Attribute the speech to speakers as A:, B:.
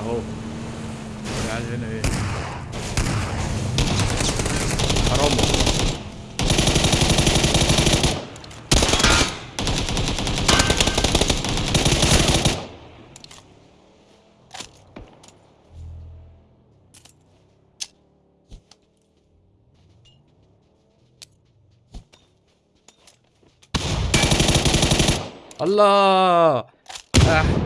A: اهو قاعد هنا ايه حرام والله. الله آه.